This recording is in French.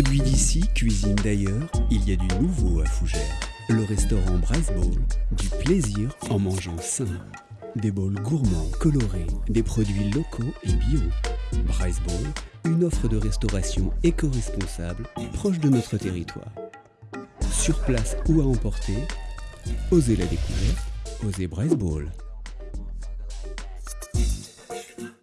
Produit d'ici, cuisine d'ailleurs, il y a du nouveau à Fougères. Le restaurant Bryce Bowl, du plaisir en mangeant sain. Des bowls gourmands, colorés, des produits locaux et bio. Bryce Bowl, une offre de restauration éco-responsable proche de notre territoire. Sur place ou à emporter, osez la découverte, osez Bryce Bowl.